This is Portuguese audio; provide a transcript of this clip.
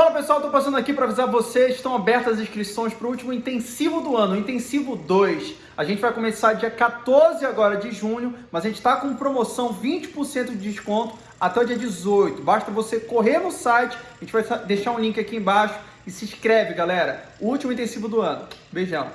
Fala pessoal, tô passando aqui para avisar vocês, estão abertas as inscrições para o último intensivo do ano, o intensivo 2. A gente vai começar dia 14 agora de junho, mas a gente está com promoção 20% de desconto até o dia 18. Basta você correr no site, a gente vai deixar um link aqui embaixo e se inscreve, galera. O último intensivo do ano. Beijão.